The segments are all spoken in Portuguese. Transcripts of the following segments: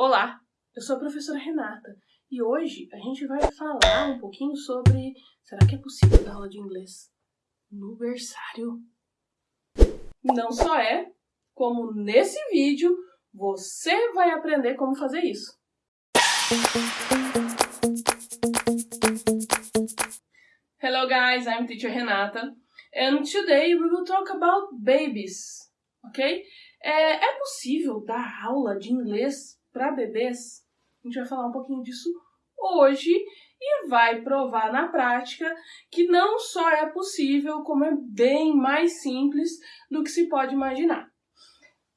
Olá, eu sou a professora Renata e hoje a gente vai falar um pouquinho sobre será que é possível dar aula de inglês no berçário? Não só é, como nesse vídeo você vai aprender como fazer isso. Hello guys, I'm teacher Renata and today we will talk about babies, ok? É, é possível dar aula de inglês para bebês? A gente vai falar um pouquinho disso hoje e vai provar na prática que não só é possível, como é bem mais simples do que se pode imaginar.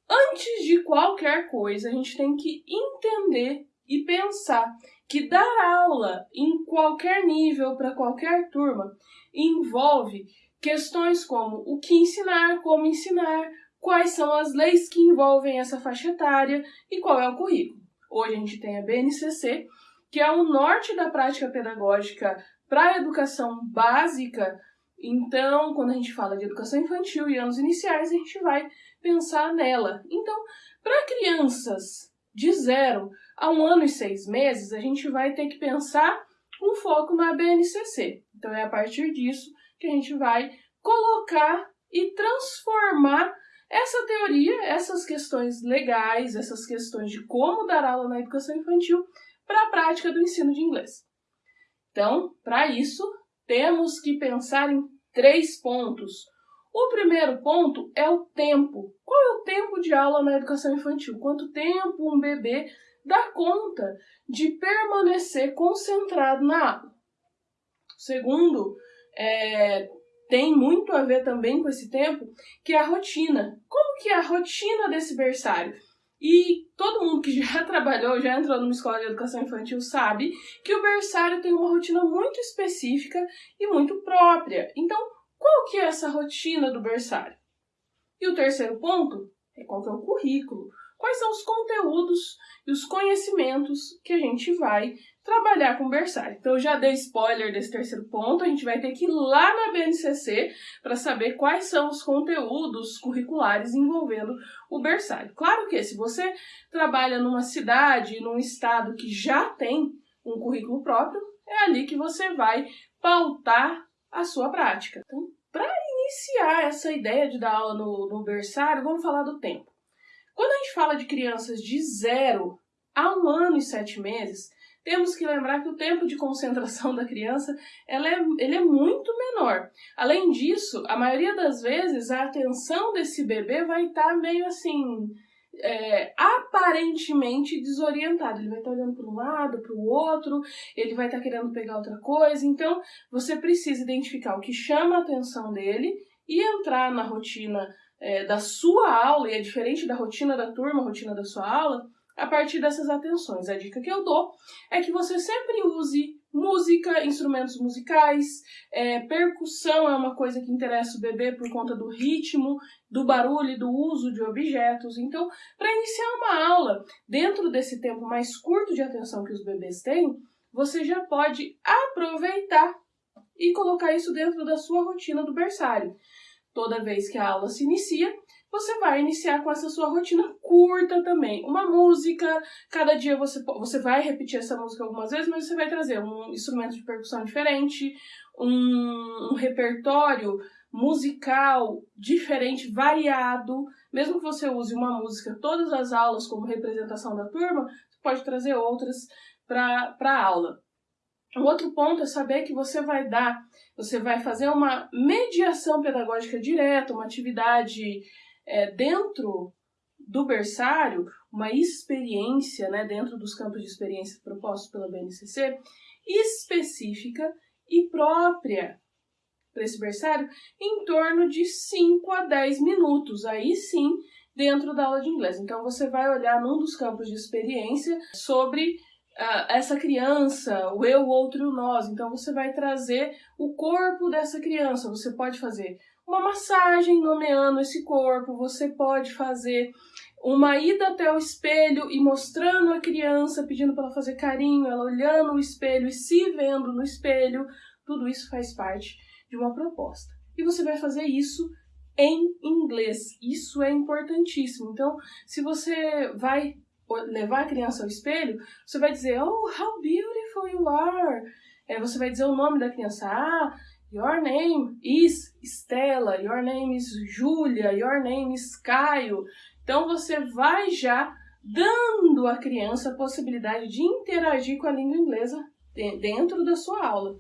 Antes de qualquer coisa, a gente tem que entender e pensar que dar aula em qualquer nível para qualquer turma envolve questões como o que ensinar, como ensinar, quais são as leis que envolvem essa faixa etária e qual é o currículo. Hoje a gente tem a BNCC, que é o norte da prática pedagógica para a educação básica. Então, quando a gente fala de educação infantil e anos iniciais, a gente vai pensar nela. Então, para crianças de zero a um ano e seis meses, a gente vai ter que pensar um foco na BNCC. Então, é a partir disso que a gente vai colocar e transformar essa teoria, essas questões legais, essas questões de como dar aula na educação infantil para a prática do ensino de inglês. Então, para isso, temos que pensar em três pontos. O primeiro ponto é o tempo. Qual é o tempo de aula na educação infantil? Quanto tempo um bebê dá conta de permanecer concentrado na aula? Segundo é, tem muito a ver também com esse tempo, que é a rotina. Como que é a rotina desse berçário? E todo mundo que já trabalhou, já entrou numa escola de educação infantil sabe que o berçário tem uma rotina muito específica e muito própria. Então, qual que é essa rotina do berçário? E o terceiro ponto é qual que é o currículo. Quais são os conteúdos e os conhecimentos que a gente vai trabalhar com o berçário. Então, eu já dei spoiler desse terceiro ponto, a gente vai ter que ir lá na BNCC para saber quais são os conteúdos curriculares envolvendo o berçário. Claro que se você trabalha numa cidade, num estado que já tem um currículo próprio, é ali que você vai pautar a sua prática. Então, para iniciar essa ideia de dar aula no, no berçário, vamos falar do tempo. Quando a gente fala de crianças de zero a um ano e sete meses, temos que lembrar que o tempo de concentração da criança ela é, ele é muito menor. Além disso, a maioria das vezes a atenção desse bebê vai estar tá meio assim, é, aparentemente desorientado. Ele vai estar tá olhando para um lado, para o outro, ele vai estar tá querendo pegar outra coisa. Então, você precisa identificar o que chama a atenção dele e entrar na rotina é, da sua aula, e é diferente da rotina da turma, rotina da sua aula, a partir dessas atenções. A dica que eu dou é que você sempre use música, instrumentos musicais, é, percussão é uma coisa que interessa o bebê por conta do ritmo, do barulho e do uso de objetos. Então, para iniciar uma aula dentro desse tempo mais curto de atenção que os bebês têm, você já pode aproveitar e colocar isso dentro da sua rotina do berçário. Toda vez que a aula se inicia, você vai iniciar com essa sua rotina curta também. Uma música, cada dia você, você vai repetir essa música algumas vezes, mas você vai trazer um instrumento de percussão diferente, um, um repertório musical diferente, variado. Mesmo que você use uma música todas as aulas como representação da turma, você pode trazer outras para a aula. Um outro ponto é saber que você vai dar, você vai fazer uma mediação pedagógica direta, uma atividade é, dentro do berçário, uma experiência, né, dentro dos campos de experiência propostos pela BNCC, específica e própria para esse berçário, em torno de 5 a 10 minutos, aí sim, dentro da aula de inglês. Então, você vai olhar num dos campos de experiência sobre essa criança, o eu, o outro e o nós. Então, você vai trazer o corpo dessa criança. Você pode fazer uma massagem nomeando esse corpo, você pode fazer uma ida até o espelho e mostrando a criança, pedindo para ela fazer carinho, ela olhando o espelho e se vendo no espelho, tudo isso faz parte de uma proposta. E você vai fazer isso em inglês. Isso é importantíssimo. Então, se você vai levar a criança ao espelho, você vai dizer, oh, how beautiful you are. É, você vai dizer o nome da criança, ah, your name is Stella, your name is Julia, your name is Caio. Então você vai já dando à criança a possibilidade de interagir com a língua inglesa dentro da sua aula.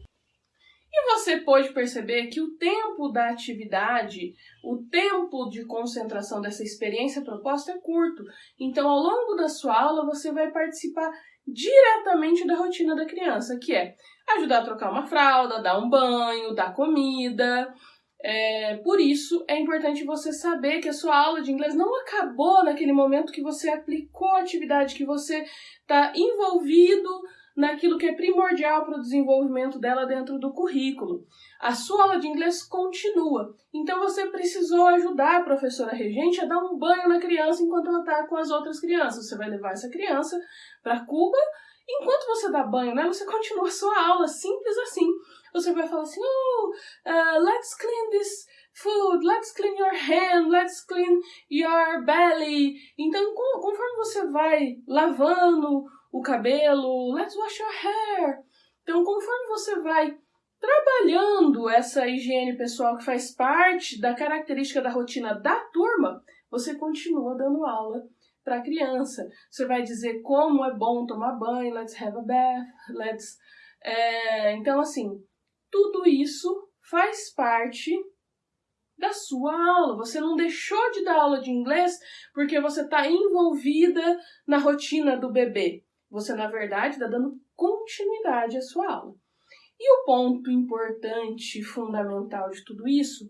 E você pode perceber que o tempo da atividade, o tempo de concentração dessa experiência proposta é curto. Então, ao longo da sua aula, você vai participar diretamente da rotina da criança, que é ajudar a trocar uma fralda, dar um banho, dar comida. É, por isso, é importante você saber que a sua aula de inglês não acabou naquele momento que você aplicou a atividade, que você está envolvido naquilo que é primordial para o desenvolvimento dela dentro do currículo. A sua aula de inglês continua, então você precisou ajudar a professora regente a dar um banho na criança enquanto ela está com as outras crianças. Você vai levar essa criança para Cuba, enquanto você dá banho nela, você continua a sua aula, simples assim. Você vai falar assim, oh, uh, let's clean this food, let's clean your hand, let's clean your belly. Então, conforme você vai lavando o cabelo, let's wash your hair. Então, conforme você vai trabalhando essa higiene pessoal que faz parte da característica da rotina da turma, você continua dando aula para a criança. Você vai dizer como é bom tomar banho, let's have a bath, let's. É, então, assim, tudo isso faz parte da sua aula. Você não deixou de dar aula de inglês porque você está envolvida na rotina do bebê. Você, na verdade, está dando continuidade à sua aula. E o ponto importante fundamental de tudo isso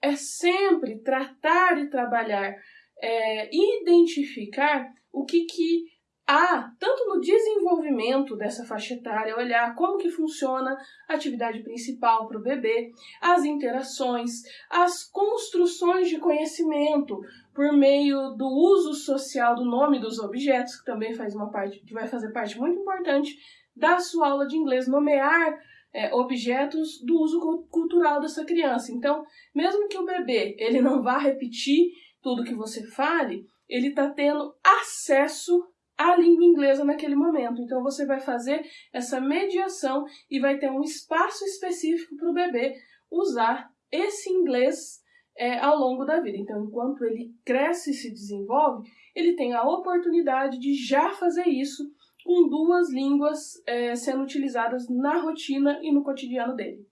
é sempre tratar e trabalhar, é, identificar o que, que há, tanto no desenvolvimento dessa faixa etária, olhar como que funciona a atividade principal para o bebê, as interações, as construções de conhecimento, por meio do uso social do nome dos objetos, que também faz uma parte, que vai fazer parte muito importante da sua aula de inglês, nomear é, objetos do uso cultural dessa criança. Então, mesmo que o bebê ele não vá repetir tudo que você fale, ele está tendo acesso à língua inglesa naquele momento. Então, você vai fazer essa mediação e vai ter um espaço específico para o bebê usar esse inglês é, ao longo da vida. Então, enquanto ele cresce e se desenvolve, ele tem a oportunidade de já fazer isso com duas línguas é, sendo utilizadas na rotina e no cotidiano dele.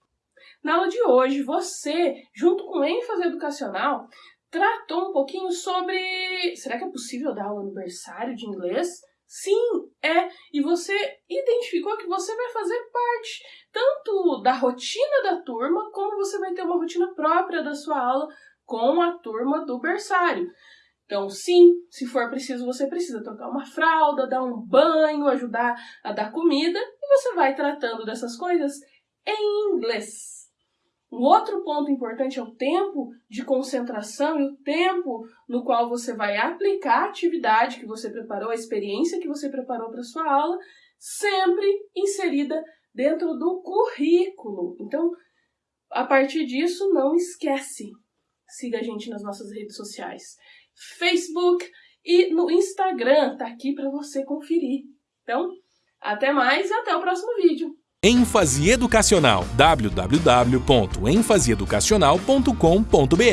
Na aula de hoje, você, junto com ênfase educacional, tratou um pouquinho sobre. Será que é possível dar aula no berçário de inglês? Sim, é. E você identificou que você vai fazer parte tanto da rotina da turma, como você vai ter uma rotina própria da sua aula com a turma do berçário. Então, sim, se for preciso, você precisa trocar uma fralda, dar um banho, ajudar a dar comida, e você vai tratando dessas coisas em inglês. Um outro ponto importante é o tempo de concentração e o tempo no qual você vai aplicar a atividade que você preparou, a experiência que você preparou para sua aula, sempre inserida dentro do currículo. Então, a partir disso, não esquece. Siga a gente nas nossas redes sociais, Facebook e no Instagram, tá aqui para você conferir. Então, até mais e até o próximo vídeo ênfase educacional. www.enfaseeducacional.com.br